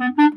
Mm-hmm.